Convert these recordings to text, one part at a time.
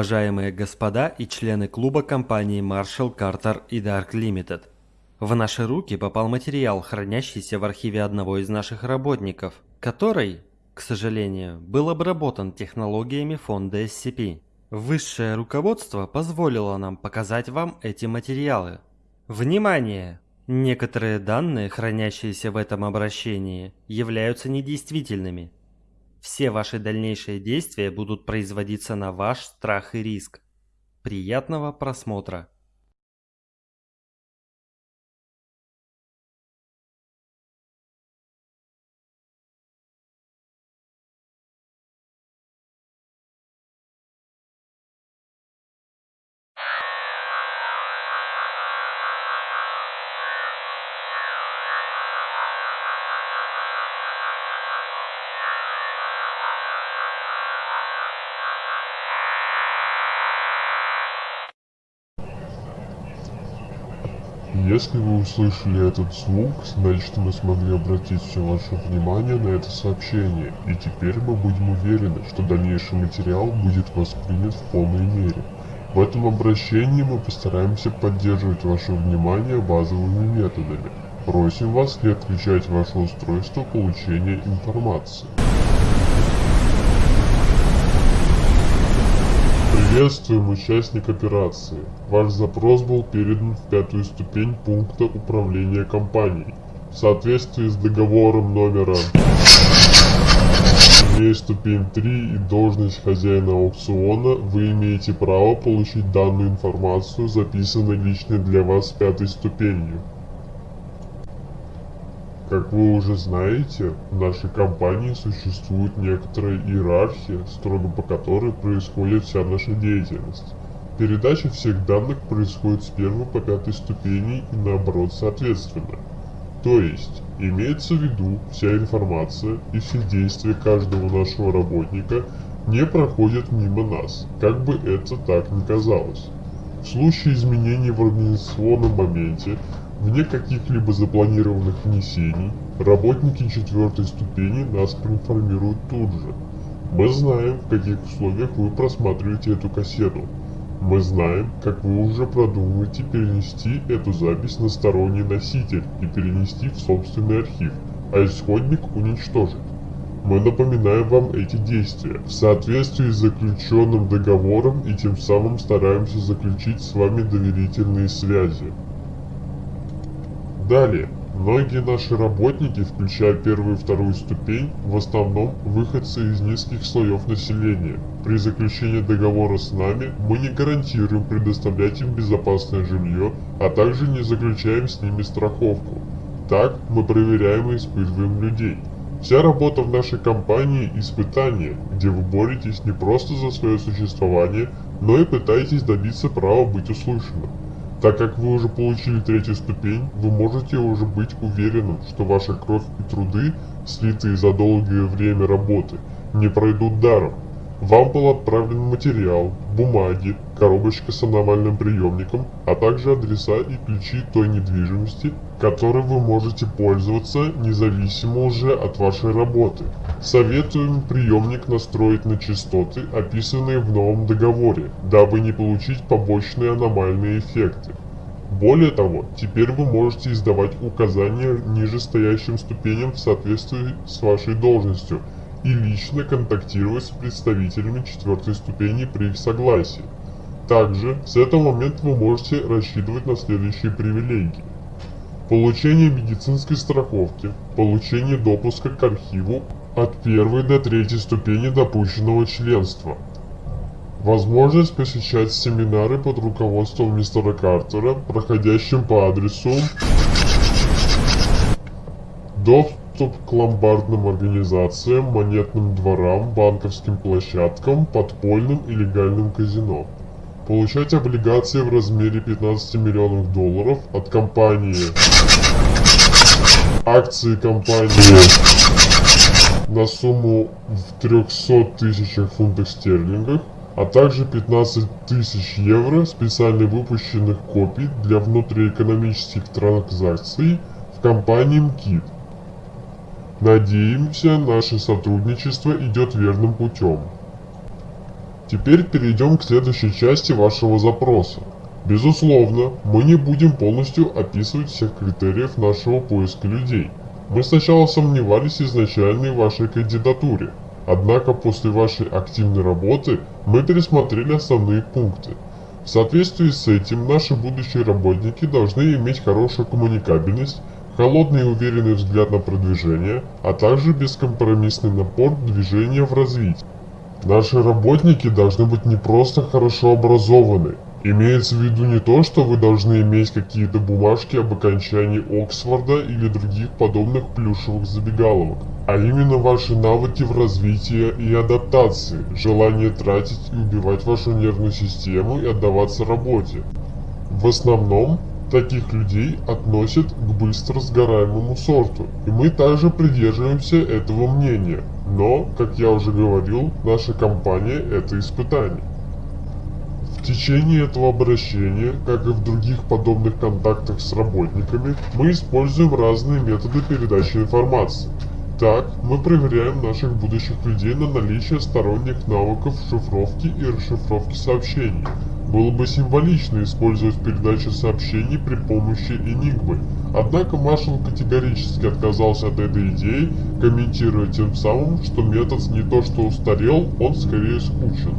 Уважаемые господа и члены клуба компании Marshall, Carter и Dark Limited. В наши руки попал материал, хранящийся в архиве одного из наших работников, который, к сожалению, был обработан технологиями фонда SCP. Высшее руководство позволило нам показать вам эти материалы. Внимание! Некоторые данные, хранящиеся в этом обращении, являются недействительными. Все ваши дальнейшие действия будут производиться на ваш страх и риск. Приятного просмотра! Если вы услышали этот звук, значит мы смогли обратить все ваше внимание на это сообщение, и теперь мы будем уверены, что дальнейший материал будет воспринят в полной мере. В этом обращении мы постараемся поддерживать ваше внимание базовыми методами. Просим вас не отключать ваше устройство получения информации. Приветствуем, участник операции. Ваш запрос был передан в пятую ступень пункта управления компанией. В соответствии с договором номера имея ступень 3 и должность хозяина аукциона, вы имеете право получить данную информацию, записанной лично для вас пятой ступенью. Как вы уже знаете, в нашей компании существует некоторая иерархия, строго по которой происходит вся наша деятельность. Передача всех данных происходит с первой по пятой ступени и наоборот соответственно. То есть, имеется в виду, вся информация и все действия каждого нашего работника не проходят мимо нас, как бы это так ни казалось. В случае изменений в организационном моменте Вне каких-либо запланированных внесений, работники четвертой ступени нас проинформируют тут же. Мы знаем, в каких условиях вы просматриваете эту кассету. Мы знаем, как вы уже продумываете перенести эту запись на сторонний носитель и перенести в собственный архив, а исходник уничтожить. Мы напоминаем вам эти действия в соответствии с заключенным договором и тем самым стараемся заключить с вами доверительные связи. Далее, многие наши работники, включая первую и вторую ступень, в основном выходцы из низких слоев населения. При заключении договора с нами мы не гарантируем предоставлять им безопасное жилье, а также не заключаем с ними страховку. Так мы проверяем и испытываем людей. Вся работа в нашей компании – испытание, где вы боретесь не просто за свое существование, но и пытаетесь добиться права быть услышанным. Так как вы уже получили третью ступень, вы можете уже быть уверенным, что ваша кровь и труды, слитые за долгое время работы, не пройдут даром. Вам был отправлен материал, бумаги, коробочка с аномальным приемником, а также адреса и ключи той недвижимости, которой вы можете пользоваться независимо уже от вашей работы. Советуем приемник настроить на частоты, описанные в новом договоре, дабы не получить побочные аномальные эффекты. Более того, теперь вы можете издавать указания нижестоящим ступеням в соответствии с вашей должностью и лично контактировать с представителями четвертой ступени при их согласии. Также, с этого момента вы можете рассчитывать на следующие привилегии. Получение медицинской страховки, получение допуска к архиву от первой до третьей ступени допущенного членства. Возможность посещать семинары под руководством мистера Картера, проходящим по адресу доступ к ломбардным организациям, монетным дворам, банковским площадкам, подпольным и легальным казино. Получать облигации в размере 15 миллионов долларов от компании акции компании на сумму в 300 тысячах фунтов стерлингов, а также 15 тысяч евро специально выпущенных копий для внутриэкономических транзакций в компании МКИД. Надеемся, наше сотрудничество идет верным путем. Теперь перейдем к следующей части вашего запроса. Безусловно, мы не будем полностью описывать всех критериев нашего поиска людей. Мы сначала сомневались изначально в вашей кандидатуре, однако после вашей активной работы мы пересмотрели основные пункты. В соответствии с этим наши будущие работники должны иметь хорошую коммуникабельность, холодный и уверенный взгляд на продвижение, а также бескомпромиссный напор движения в развитии. Наши работники должны быть не просто хорошо образованы. Имеется в виду не то, что вы должны иметь какие-то бумажки об окончании Оксфорда или других подобных плюшевых забегаловок, а именно ваши навыки в развитии и адаптации, желание тратить и убивать вашу нервную систему и отдаваться работе. В основном, таких людей относят к быстро сгораемому сорту, и мы также придерживаемся этого мнения. Но, как я уже говорил, наша компания это испытание. В течение этого обращения, как и в других подобных контактах с работниками, мы используем разные методы передачи информации. Так, мы проверяем наших будущих людей на наличие сторонних навыков шифровки и расшифровки сообщений. Было бы символично использовать передачу сообщений при помощи Enigma, однако маршал категорически отказался от этой идеи, комментируя тем самым, что метод не то что устарел, он скорее скучен.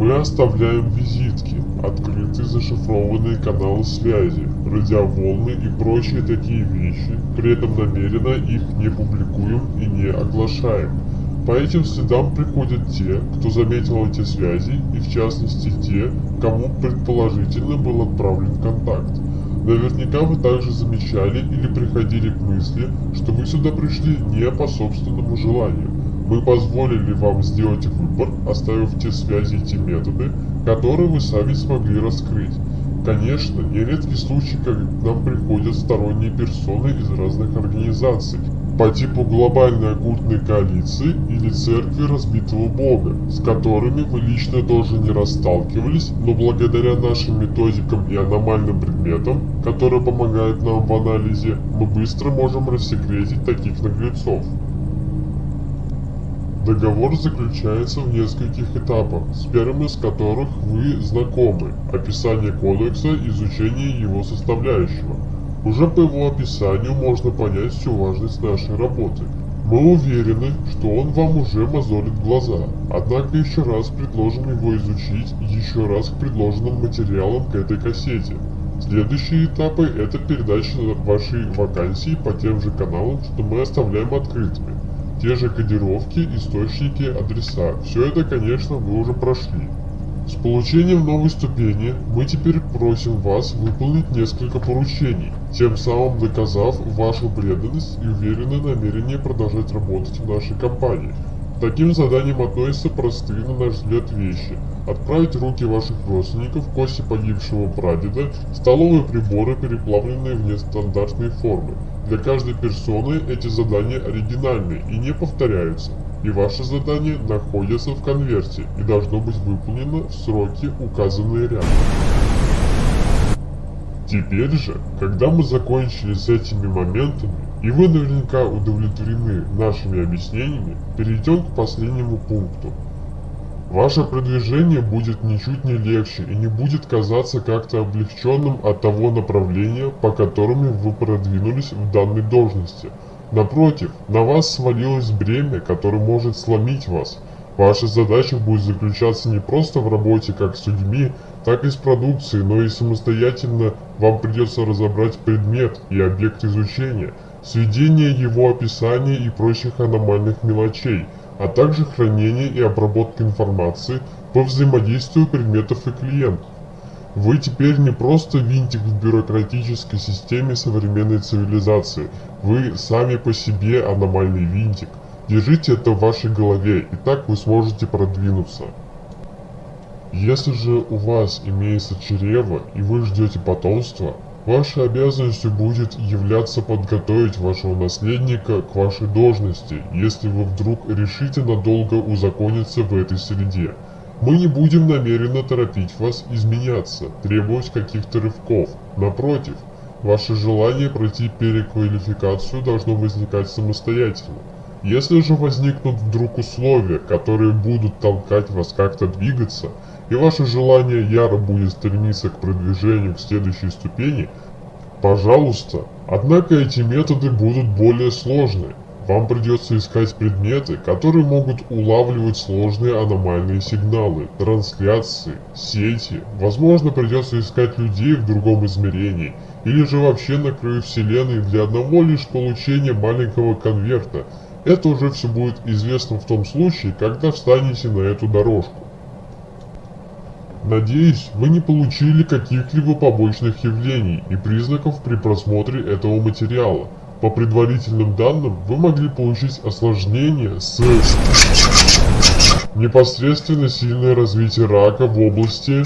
Мы оставляем визитки, открытые зашифрованные каналы связи, радиоволны и прочие такие вещи, при этом намеренно их не публикуем и не оглашаем. По этим следам приходят те, кто заметил эти связи, и в частности те, кому предположительно был отправлен контакт. Наверняка вы также замечали или приходили к мысли, что вы сюда пришли не по собственному желанию. Мы позволили вам сделать выбор, оставив те связи и те методы, которые вы сами смогли раскрыть. Конечно, нередки случаи, когда к нам приходят сторонние персоны из разных организаций, по типу глобальной оккультной коалиции или церкви разбитого бога, с которыми вы лично тоже не расталкивались, но благодаря нашим методикам и аномальным предметам, которые помогают нам в анализе, мы быстро можем рассекретить таких наглецов. Договор заключается в нескольких этапах, с первым из которых вы знакомы – описание кодекса, изучение его составляющего. Уже по его описанию можно понять всю важность нашей работы. Мы уверены, что он вам уже мозолит глаза, однако еще раз предложим его изучить еще раз к предложенным материалам к этой кассете. Следующие этапы – это передача вашей вакансии по тем же каналам, что мы оставляем открытыми те же кодировки, источники, адреса. Все это, конечно, вы уже прошли. С получением новой ступени мы теперь просим вас выполнить несколько поручений, тем самым доказав вашу преданность и уверенное намерение продолжать работать в нашей компании. Таким заданиям относятся простые, на наш взгляд, вещи. Отправить руки ваших родственников, кости погибшего прадеда, столовые приборы, переплавленные в нестандартные формы. Для каждой персоны эти задания оригинальны и не повторяются, и ваше задание находится в конверте и должно быть выполнено в сроки, указанные рядом. Теперь же, когда мы закончили с этими моментами, и вы наверняка удовлетворены нашими объяснениями, перейдем к последнему пункту. Ваше продвижение будет ничуть не легче и не будет казаться как-то облегченным от того направления, по которому вы продвинулись в данной должности. Напротив, на вас свалилось бремя, которое может сломить вас. Ваша задача будет заключаться не просто в работе как с людьми, так и с продукцией, но и самостоятельно вам придется разобрать предмет и объект изучения, сведение его описания и прочих аномальных мелочей – а также хранение и обработка информации по взаимодействию предметов и клиентов. Вы теперь не просто винтик в бюрократической системе современной цивилизации, вы сами по себе аномальный винтик. Держите это в вашей голове, и так вы сможете продвинуться. Если же у вас имеется чрево и вы ждете потомства, Вашей обязанностью будет являться подготовить вашего наследника к вашей должности, если вы вдруг решите надолго узакониться в этой среде. Мы не будем намеренно торопить вас изменяться, требовать каких-то рывков. Напротив, ваше желание пройти переквалификацию должно возникать самостоятельно. Если же возникнут вдруг условия, которые будут толкать вас как-то двигаться, и ваше желание яро будет стремиться к продвижению к следующей ступени, пожалуйста. Однако эти методы будут более сложные. Вам придется искать предметы, которые могут улавливать сложные аномальные сигналы, трансляции, сети. Возможно, придется искать людей в другом измерении, или же вообще на краю вселенной для одного лишь получения маленького конверта. Это уже все будет известно в том случае, когда встанете на эту дорожку. Надеюсь, вы не получили каких-либо побочных явлений и признаков при просмотре этого материала. По предварительным данным, вы могли получить осложнение с непосредственно сильное развитие рака в области,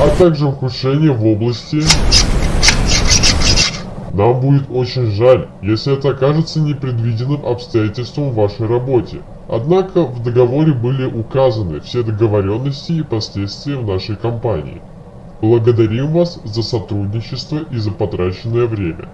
а также ухудшение в области. Нам будет очень жаль, если это окажется непредвиденным обстоятельством в вашей работе. Однако в договоре были указаны все договоренности и последствия в нашей компании. Благодарим вас за сотрудничество и за потраченное время.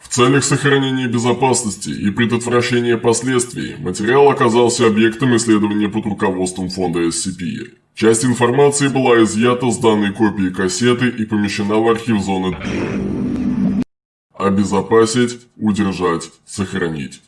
В целях сохранения безопасности и предотвращения последствий материал оказался объектом исследования под руководством фонда SCP. Часть информации была изъята с данной копии кассеты и помещена в архив зоны Обезопасить, удержать, сохранить.